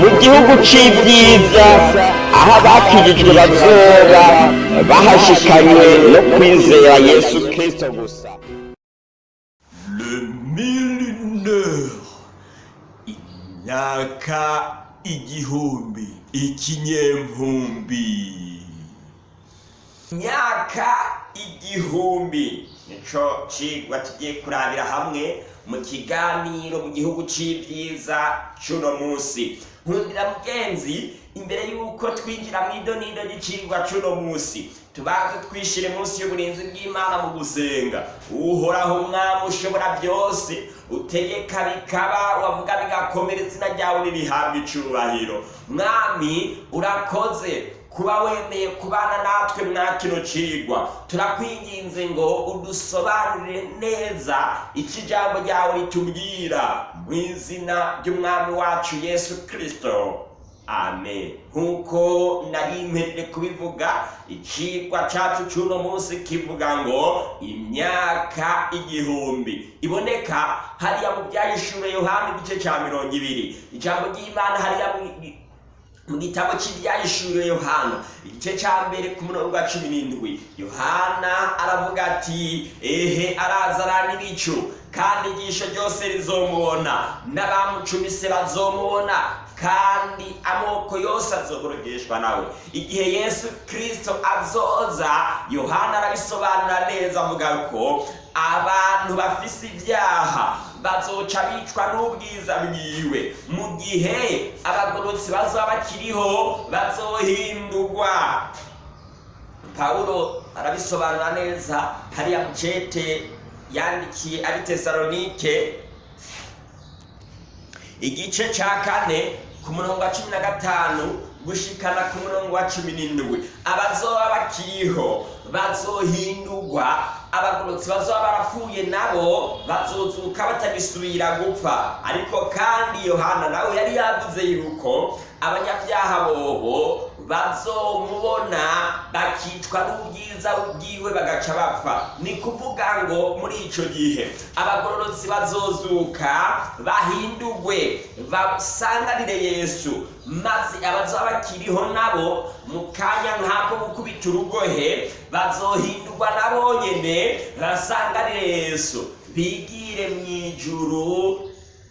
mu gihugu c'ibyiza aho abakijijwe bazoba bahashikanywe no kwizera yesu kristo gusa. Imyaka igihumbi ikinyempumbi imyaka igihumbi nico cigwa tugiye kurabira hamwe mu kiganiro mu gihugu c'ivyiza c'uno musi nkundira mugenzi imbere y'uko twinjira mu idonido ry'icigwa c'uno musi tubanze twishire munsi y'uburinzi bw'imana mu gusenga. Uhoraho umwami ushobora byose. Utegeka bikaba wavuga bigakomera izina ryawe nirihabwa icubahiro. Mwami urakoze. Kuba wemeye kubana natwe mwa kino cigwa turakwinginze ngo udusobanurire neza icyo ijambo ryawe ritubwira. Mu izina ry'umwami wacu yesu kristo. Amen. Nk'uko nari mpejeje kubivuga icigwa cacu c'uno munsi kivuga ngo imyaka igihumbi. Iboneka hariya mu byahishure yohana igice ca mirongo ibiri. Ijambo ry'imana hariya mu- gitabo cy'ibyahishuriwe yohana igice cya mbere ku murongo wa cumi n'indwi. Yohana aravuga ati ehe arazarana ibicu kandi igisho ryose rizomubona. N'abamucumise bazomubona. Kandi amoko yose azoborogeshwa nawe. Igihe yesu kristo azoza yohana arabisobanura neza avuga ko abantu bafise ibyaha bazoca bicwa n'ubwiza bwiwe. Mu gihe abagorotsi bazaba bakiriho bazohindurwa. Pawulo arabisobanura neza hariya mu cete yandikiye ari tesalonike igice ca kane ku murongo wa cumi na gatanu gushikana ku murongo wa cumi n'indwi. Abazoba bakiriho bazohindurwa abagorotsi bazoba barapfuye nabo bazozuka batagisubira gupfa. Ariko kandi yohana nawe yari yavuze yuko abanyabyaha bobo bazomubona bakicwa n'ubwiza bwiwe bagaca bapfa. Ni kuvuga ngo muri ico gihe abagororotsi bazozuka bahindurwe basanganire yesu. Maze abazoba bakiriho nabo mu kanya nk'ako gukubita urugohe bazohindurwa nabo nyene basanganire yesu. Bigire mu ijuru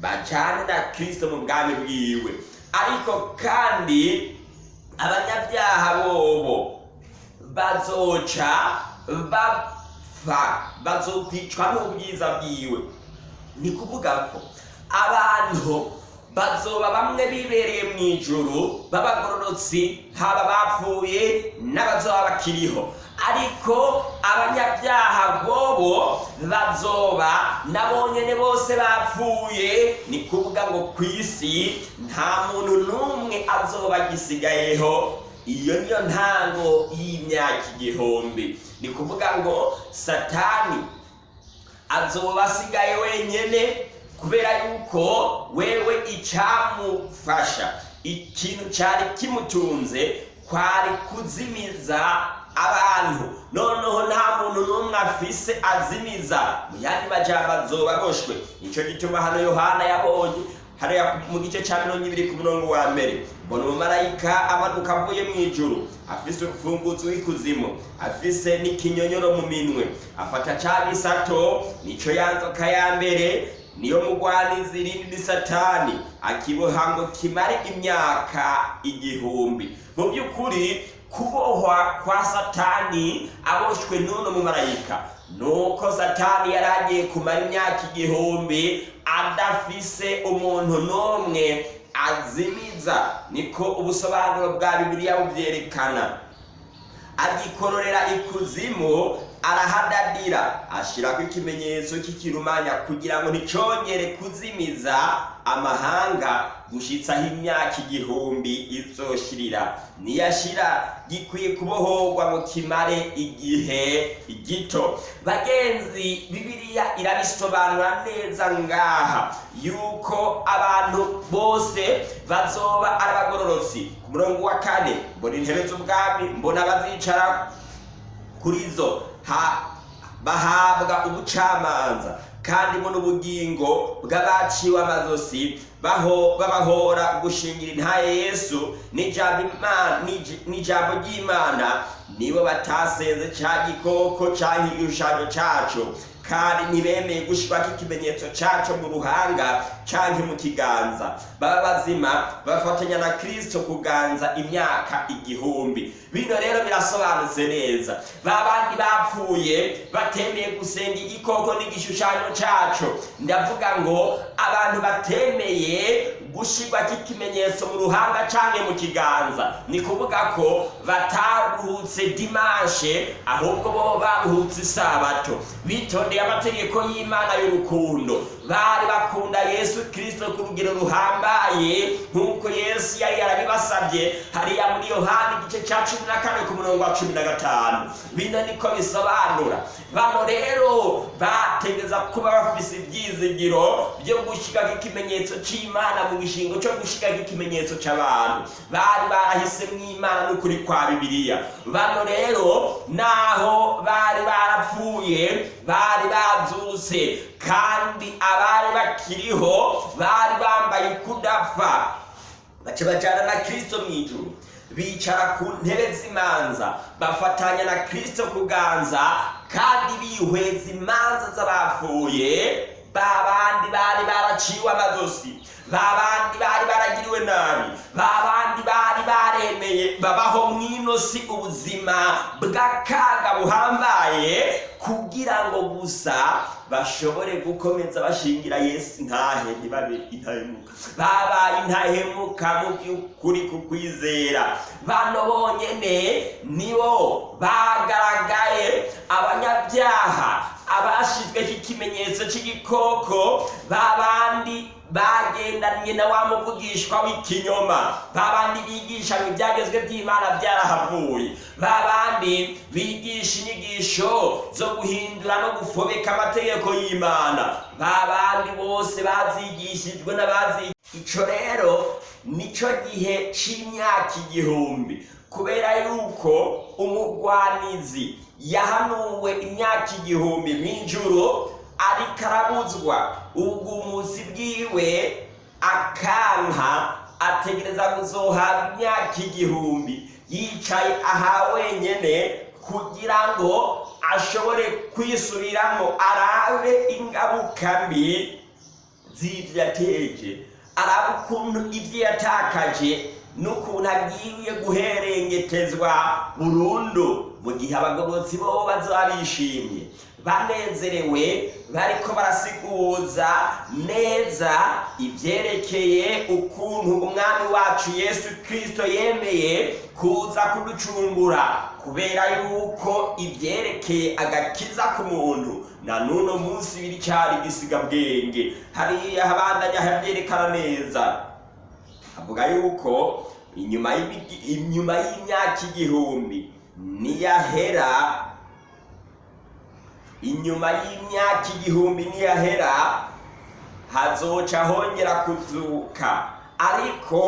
bajane na kristo mu bwami bwiwe. Ariko kandi abanyabyaha bobo bazoca bapfa bazokwicwa n'ubwiza bwiwe. Ni kuvuga ko abantu bazoba bamwe bibereye mu ijuru b'abagororotsi haba bapfuye n'abazoba bakiriho. Ariko abanyabyaha bobo bazoba nabo nyene bose bapfuye. Ni kuvuga ngo ku isi nta muntu n'umwe azoba agisigayeho. Iyo niyo ntango y'imyaka igihumbi. Ni kuvuga ngo satani azoba asigaye wenyene kubera yuko wewe icamufasha. Ikintu cari kimutunze kwari kuzimiza abantu. Noneho nta muntu n'umwe afise azimiza. Mu yandi majambo azoba aboshwe nico gituma hano yohana yabonye hariya mu gice ca mirongo ibiri ku murongo wa mbere. Mbona umumarayika amanuka avuye mu ijuru. Afise urufunguzo w'ikuzimu afise n'ikinyonyoro mu minwe. Afata ca gisato nico ya nzoka ya mbere niyo mugwanizi irindi ni satani. Akiboha ngo kimare imyaka igihumbi. Mu by'ukuri kubohwa kwa satani aboshwe n'uno mumarayika. Nuko satani yari agiye kumara imyaka igihumbi adafise umuntu n'umwe azimiza. Niko ubusobanuro bwa bibiliya bubyerekana. Agikororera ikuzimu arahadadira. Ashirako ikimenyetso cy'ikirumanya kugira ngo nticongere kuzimiza amahanga gushitsaho imyaka igihumbi izoshirira. Niyashira gikwiye kubohorwa ngo kimare igihe gito. Bagenzi bibiliya irabisobanura neza ngaha yuko abantu bose bazoba ari abagororotsi. Ku murongo wa kane mbona intebe z'ubwami mbona abazicara kuri zo bahabwa ubucamanza. Kandi mu n'ubugingo bw'abaciwe amazosi baho babahora gushingira intaye yesu n'ijambo ry'imana nibo batasenze cya gikoko cyangwa igishushanyo cyacu kandi ntibemeye gushyirwaho ikimenyetso cyacu mu ruhanga cyangwa mu kiganza. Baba bazima bafatanya na kirisito kuganza imyaka igihumbi. Bino rero birasobanutse neza. Ba bandi bapfuye batemeye gusenga igikoko n'igishushanyo cyacu ndavuga ngo abantu batemeye gushyirwa k'ikimenyetso mu ruhanga cyangwa mu kiganza. Ni kuvuga ko bataruhutse dimanshe ahubwo bo baruhutse isabato. Bitondeye amategeko y'imana y'urukundo. Bari bakunda yesu kirisito ku rugero ruhambaye nk'uko yesu yari yarabibasabye. Hariya muri yohani igice cya cumi na kane ku murongo wa cumi na gatanu. Bino niko bisobanura. Bano rero bategeza kuba bafise ibyizigiro byo gushyiraho ikimenyetso cy'imana mu gishingo cyo gushyiraho ikimenyetso cy'abantu bari barahisemo imana n'ukuri kwa bibiliya bano rero naho bari barapfuye bari bazutse kandi abari bakiriho bari bambaye kudapfa baca bajyana na kirisito mu ijuru. Bicara ku ntebe z'imanza bafatanya na kirisito kuganza kandi bihweza imanza z'abapfuye ba bandi bari baraciwe amazosi ba bandi bari baragiriwe nabi ba bandi bari babaho mw'ino si ubuzima bw'akaga buhambaye kugira ngo gusa bashobore gukomeza bashingira yesu intahe ntibabe intahemuka. Babaye intahemuka mu by'ukuri ku kwizera. Bano bonyene nibo bagaragaye abanyabyaha abashizweho ikimenyetso cy'igikoko babandi bagendanye na wa muvugishwa w'ikinyoma. Babandi bigisha ngo ibyagezwe by'imana byarahavuye. Babandi bigisha inyigisho zo guhindura no gufobeka amategeko y'imana. Babandi bose bazigishijwe n'abazi ico rero nico gihe c'imyaka igihumbi. Kubera yuko umugwanizi yahanuwe imyaka igihumbi mw'ijuru ariko arabuzwa. Ubwumuzi bwiwe akanka ategereza kuzohabwa imyaka igihumbi. Yicaye aha wenyene kugira ngo ashobore kwisubiramo arabe ingaruka mbi z'ivyo yateje. Arabe ukuntu ivyo yatakaje n'ukuntu agiye guherengetezwa burundu mu gihe abagororotsi bo bazaba bishimye banezerewe bariko barasiguza neza ivyerekeye ukuntu umwami wacu yesu kristo yemeye kuza kuducungura kubera yuko ivyerekeye agakiza ku muntu na n'uno munsi biri cyari gisigabwenge hariya habandanya havyerekana neza. Avuga yuko inyuma inyuma y'imyaka igihumbi niyahera inyuma y'imyaka igihumbi niyahera hazoca hongera kuzuka. Ariko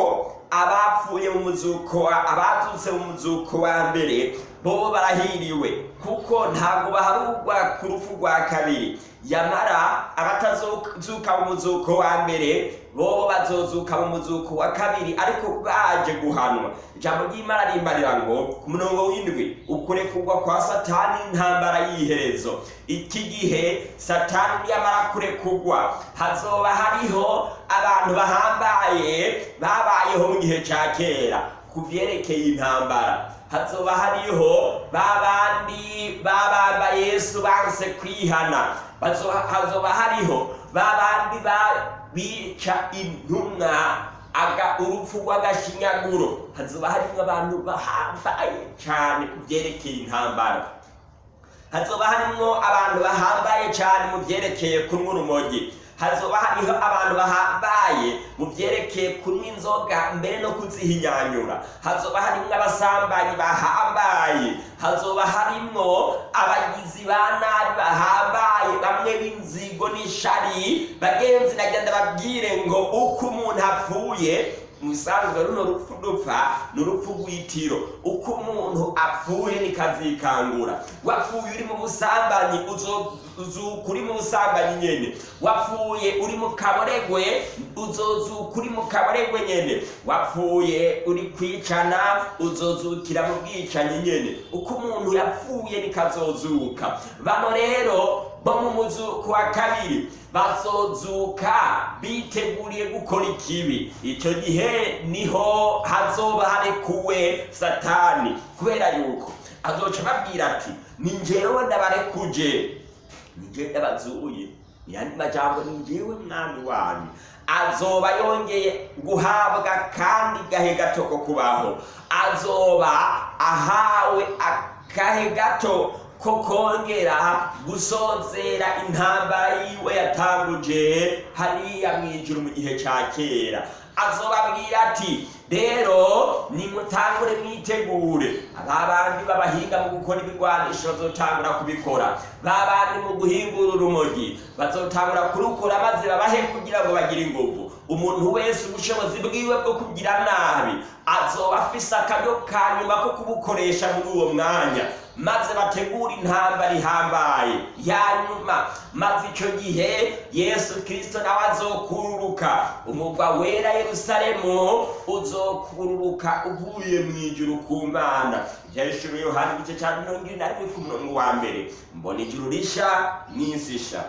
abapfuye mu muzuko abazutse mu muzuko wa mbere bobo barahiriwe kuko ntabwo baharugwa ku rupfu rwa kabiri. Yamara abatazuka mu muzuko wa mbere bobo bazozuka mu muzuko wa kabiri ariko baje guhanwa. Ijambo ry'imana rimbarira ngo ku murongo w'indwi ukurekurwa kwa satani intambara y'iherezo. Iki gihe satani niyamara kurekurwa hazoba hariho abantu bahambaye babayeho mu gihe cya kera. Ku vyerekeye intambara hazoba hariho babandi babamba yesu banse kwihana. Hazoba hariho ba- bica intumwa urupfu rw'agashinyaguro. Hazoba harimo abantu bahambaye cyane ku vyerekeye intambara hazoba harimwo abantu bahambaye cyane mu vyerekeye kunywa urumogi hazoba hariho abantu bahambaye mu vyerekeye kunywa inzoga mbere no kuzihinyanyura hazoba harimwo abasambanyi bahambaye hazoba harimwo abagizi ba nabi bahambaye bamwe b'inzigo n'ishari bagenzi nagenda babwire ngo uko umuntu apfuye mu bisanzwe runo rupfu dupfa ni rw'itiro. Uko umuntu apfuye nikazikangura wapfuye uri mu busambanyi uzozuka uri mu busambanyi nyene. Wapfuye uri mu kaboregwe uzozuka uri mu kaboregwe nyene. Wapfuye uri kwicana uzozukira mu bwicanyi nyene. Uko umuntu yapfuye nikazozuka. Bano rero bo mu muzuko wa kabiri bazozuka biteguriye gukora ikibi. Icyo gihe ni ho hazoba harekuwe satani. Kubera yuko azoca ababwira ati ni njyewe ndabarekuje. Ni njyewe ndabazuye. Yandi majambo ni njyewe mwami wanyu. Azoba yongeye guhabwa kandi gahe gato ko kubaho. Azoba ahawe akahe gato ko kongera gusozera intambara yiwe yatanguje hariya mu ijuru mu gihe cya kera. Azobabwira ati rero nimutangure mwitegure. Aba bandi b'abahinga mu gukora ibigwanisho bazotangura kubikora. Ba bandi mu guhingura urumogi bazotangura kurukura maze babahe kugira ngo bagire inguvu. Umuntu wese ubushobozi bwiwe bwo kugira nabi azoba afise akaryo ka nyuma ko kubukoresha muri uwo mwanya. Maze bategura intambara ihambaye. Nyuma maze icyo gihe yesu kirisito nawe azokururuka. Umugwa wera yerusalemu uzokururuka uvuye mu ijuru ku mana. Ibyahishuriwe yohani igice cya mirongo ine na rimwe ku murongo wa mbere. Mbona ijuru risha n'isi isha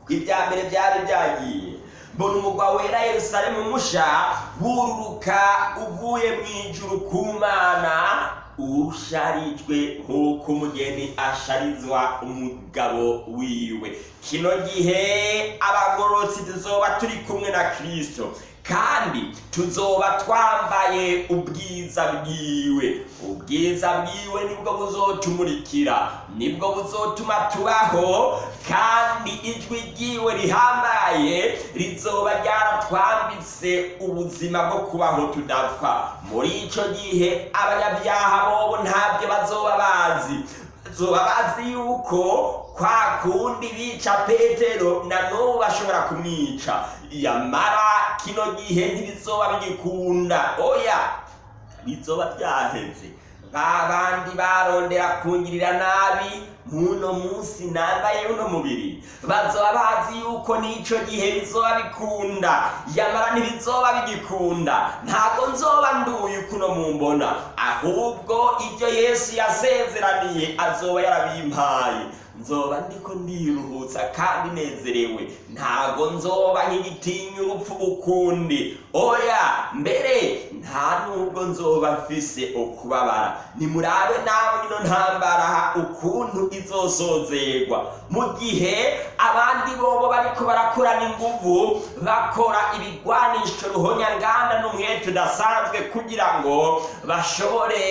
kuko ibya mbere byari byagiye. Mbona umugwa wera yerusalemu musha wururuka uvuye mu ijuru ku mana. Usharijwe nk'uko umugeni asharizwa umugabo wiwe. Kino gihe abagororotsi tuzoba turi kumwe na kirisito kandi tuzoba twambaye ubwiza bwiwe. Ubwiza bwiwe ni bwo buzotumurikira ni bwo buzotuma tubaho kandi ijwi ryiwe rihambaye rizoba ryaratwambitse ubuzima bwo kubaho tudapfa. Muri icyo gihe abanyabyaha bobo ntabyo bazoba bazi. Bazoba bazi yuko kwa kundi bica petero na n'ubu bashobora kumwica. Yamara kino gihe ntibizoba bigikunda oya bizoba byaheze. Ba bandi barondera kungirira nabi muno munsi nambaye uno mubiri. Bazoba bazi yuko n'ico gihe bizoba bikunda. Yamara ntibizoba bigikunda. Ntabwo nzoba nduye ukuno mumbona. Ahubwo ibyo yesu yasezeraniye azoba yarabimpaye. Nzoba ndiko ndiruhutsa kandi nezerewe ntago nzoba nk'igitinya urupfu ukundi oya mbere nta nubwo nzoba mfise ukubabara nimurabe nawe ino ntambara ukuntu izosozerwa mu gihe abandi bobo bariko barakorana inguvu bakora ibigwanisho ruhonyanganda n'umwete udasanzwe kugira ngo bashobore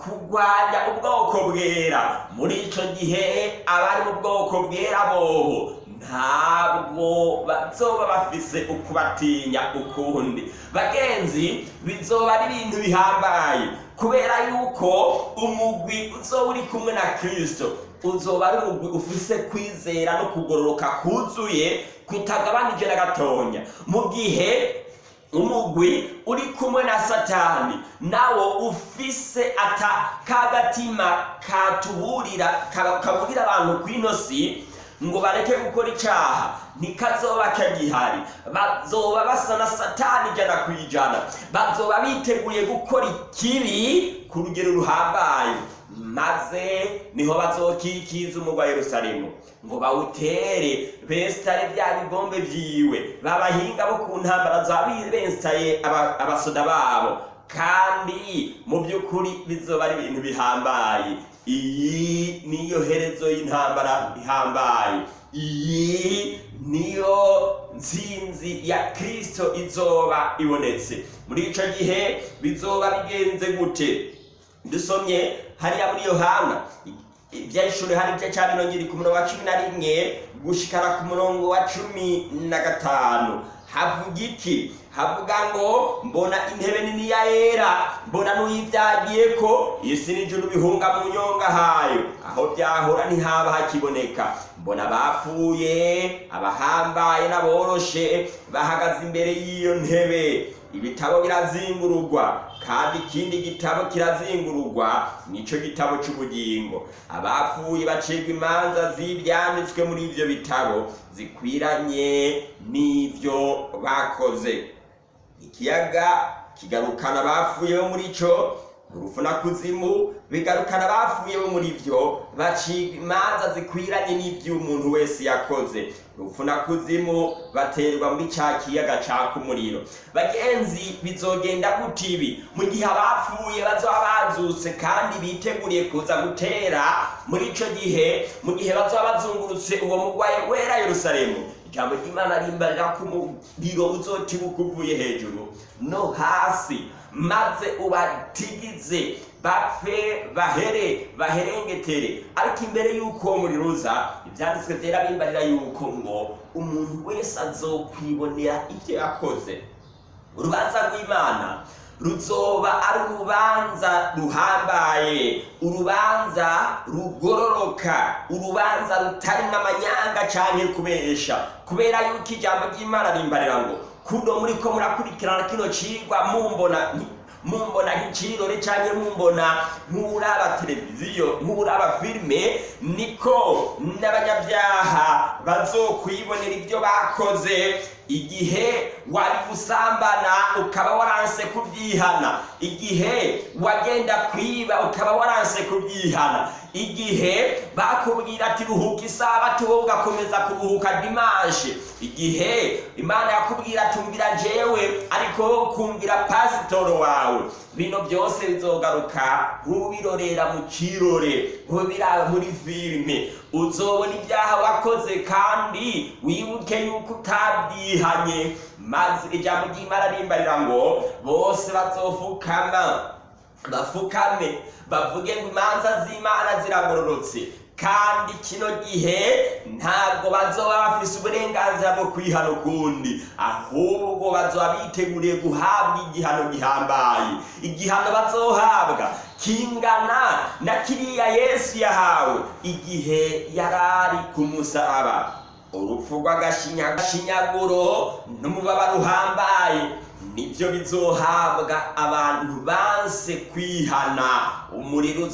kurwanya ubwoko bwera. Muri ico gihe abari mu bwoko bwera bobo ntabwo bazoba bafise ukubatinya ukundi. Bagenzi bizoba ari ibintu bihambaye kubera yuko umugwi uzoba uri kumwe na kirisito uzoba ari umugwi ufise kwizera no kugororoka kuzuye kutagabanije na gatonya. Mu gihe umugwi uri kumwe na satani nawo ufise ata kagatima katuburira kaburira abantu kw'ino si ngo bareke gukora icaha. Ntikazoba kagihari. Bazoba basa na satani ijana ku ijana. Bazoba biteguye gukora ikibi ku rugero ruhambaye. Maze ni ho bazokikiza umugwa yerusalemu. Ngo bawutere besitare bya bigombe vyiwe. Babahinga bo ku ntambara zaba besitaye abasoda babo. Kandi mu by'ukuri bizoba ari ibintu bihambaye. Iyi niyo herezo y'intambara ihambaye. Iyi niyo nsinzi ya kirisito izoba ibonetse. Muri ico gihe bizoba bigenze gute? Dusomye hariya muri yohana iby'ishuri hari igice cya mirongo iri ku murongo wa cumi na rimwe gushikara ku murongo wa cumi na gatanu. Havuga iki? Havuga ngo mbona intebe nini ya yera mbona n'uyibyagiye ko isi n'ijuru bihunga mu nyonga hayo. Aho byahora ntihaba hakiboneka. Mbona abapfuye abahambaye n'aboroshe bahagaze imbere y'iyo ntebe. Ibitabo birazingururwa kandi ikindi gitabo kirazingururwa nico gitabo c'ubugingo abapfuye bacirwa imanza z'ibyanditswe muri ivyo bitabo zikwiranye n'ivyo bakoze. Ikiyaga kigarukana abapfuye bo muri co urupfu na kuzimu bigarukana abapfuye bo muri vyo bacirwa imanza zikwiranye n'ivyo umuntu wese yakoze. Urupfu na kuzimu baterwa muri ca kiyaga caka umuriro bagenzi bizogenda gute ibi? Mu gihe abapfuye bazoba bazutse kandi biteguriye kuza gutera muri ico gihe mu gihe bazoba bazungurutse uwo mugwayi wera yerusalemu. Ijambo ry'imana rimbarira ko umuriro uzotibuka uvuye hejuru. No hasi. Maze ubatigize. Bapfe bahere baherengetere. Ariko imbere y'uko uwo muriro uza ibyanditswe byera bimbarira yuko ngo umuntu wese azokwibonera ibyo yakoze. Urubanza rw'imana. Ruzoba ari urubanza ruhambaye. Urubanza rugororoka. Urubanza rutarimo amanyanga cyane kubesha. Kubera yuko ijambo ry'imana rimbarira ngo kuno muri ko murakurikirana kino cigwa mumbona mumbona nk'ikirore cyangwa mumbona nk'uraba televiziyo nk'uraba filime niko n'abanyabyaha bazokwibonera ibyo bakoze. Igihe wari gusambana ukaba waranse kubyihana. Igihe wagenda kwiba ukaba waranse kubyihana. Igihe bakubwira ati ruhuka isabato wowe ugakomeza kuruhuka dimanche igihe imana yakubwira ati umvira jewe ariko wowe ukumvira pasitoro wawe. Bino byose bizogaruka nk'ubirorera mu kirore nk'ubiraba muri filime uzobona ibyaha wakoze kandi wibuke yuko utabyihanye. Maze ijambo ry'imana rimbarira ngo bose bazofukama. Bafukame bavuge ngo imanza z'imana ziragororotse. Kandi kino gihe ntabwo bazoba bafise uburenganzira bwo kwihana ukundi. Ahubwo bazoba biteguriye guhabwa igihano gihambaye. Igihano bazohabwa kingana na kiriya yesu yahawe igihe yarari ku musaraba. Urupfu rw'agashinyaguro n'umubabaro uhambaye. Ni byo bizohabwa abantu banse kwihana. Umuriro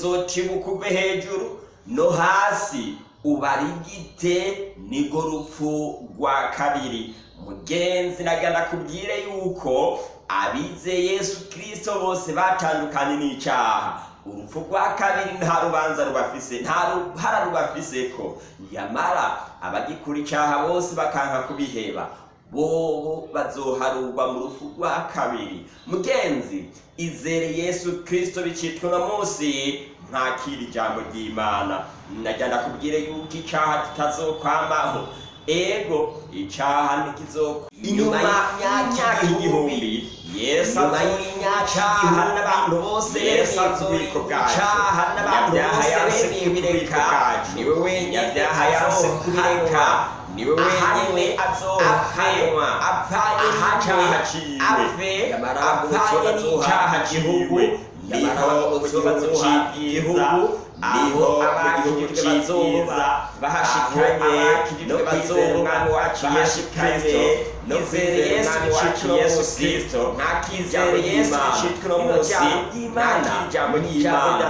uve hejuru no hasi ubarigite nigo rupfu rwa kabiri. Mugenzi nagira ndakubwire yuko abize yesu kirisito bose batandukanye n'icyaha. Urupfu rwa kabiri nta rubanza rubafise nta ruhara rubafise ko yamara abagikura icyaha bose bakanka kubiheba. Bobo bazoharurwa mu rupfu rwa kabiri. Mugenzi izere yesu kirisito bicitwa uno munsi ntakira ijambo ry'imana. Najya ndakubwire yuko icyaha kitazokwamaho ego icyaha ntikizokwa inyuma y'imyaka igihumbi yesu azobinyacaha n'abantu bose yesu azobiko bwacu. bose bemeye kubireka ni we wenyine yanse kubireka ni we wenyine azohanwa apfanye n'icyaha ciwe apfanye n'icyaha gihugu ni ho bazoha igihugu ni ho abakijijwe bazoza bahashikanye no kwizera umwami wacu yesu kristo no kwizera umwami wacu yesu yesu bicitwe no munsi ntakijambo ry'imana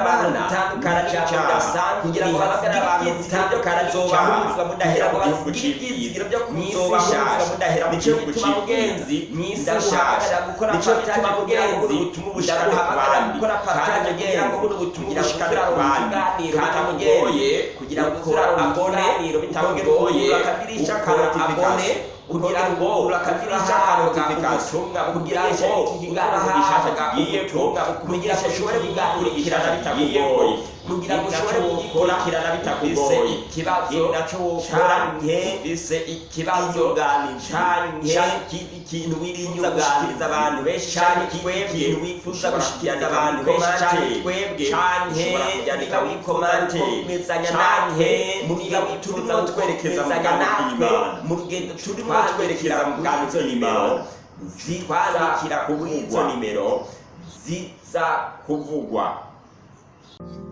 abantu gutandukana n'icyaha kugira ngo hamagare abantu gutandukana n'icyaha mudahera mu gihugu cy'ibyizigiro byo kuzobahurizwa mudahera mu gihugu cy'iby'ingenzi mw'isi nshasha ni cyo gituma mugenzi ndaguhamagara gukora partage kugira ngo buno butumwa bushikane ku bandi kandi mugoye kugira ngo abone bitamugoye uko abone কারণে kugira ngo urakagirisha notification kugira ngo kigiye ko kugira ngo ushobore kuganirikirana bitakugoye kugira ngo ushobore kugikurikirana bitakugoye ikibazo naco wokora ufise ikibazo canke ikintu wifuza gushikiriza abantu benshi canke twebwe wifuza gushikiriza abantu benshi canke twebwe canke kubyandika muri komante kumezanya nanjye mu rugendo turimo twerekeza mu bwami bw'imana mu rugendo turimo twerekeza mu bwami bw'imana zitwandikira kuri izo nimero ziza kuvugwa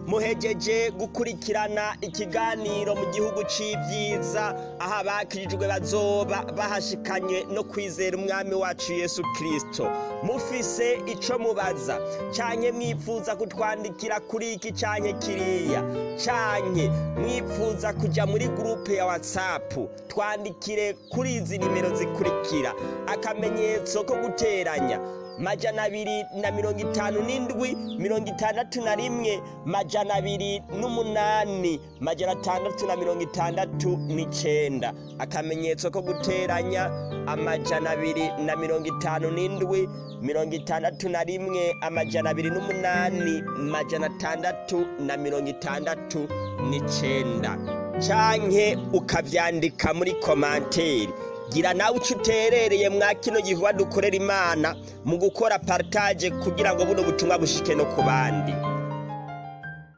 muhejeje gukurikirana ikiganiro mu gihugu c'ivyiza aho abakirijwe bazoba bahashikanye no kwizera umwami wacu yesu kristo. Mufise ico mubaza. Canke mwifuza kutwandikira kuri iki canke kiriya. Canke mwifuza kuja muri gurupe ya whatsapp. Twandikire kuri izi nimero zikurikira. Akamenyetso ko guteranya. Majana abiri na mirongo itanu n'indwi mirongo itandatu na rimwe majana abiri n'umunani majana atandatu na mirongo itandatu n'icenda. Akamenyetso ko guteranya amajana abiri na mirongo itanu n'indwi mirongo itandatu na rimwe amajana abiri n'umunani majana atandatu na mirongo itandatu n'icenda. Canke ukavyandika muri komanteri gira nawe uco uterereye mwa kino gikorwa dukorera imana mu gukora partage kugira ngo buno butumwa bushike no ku bandi.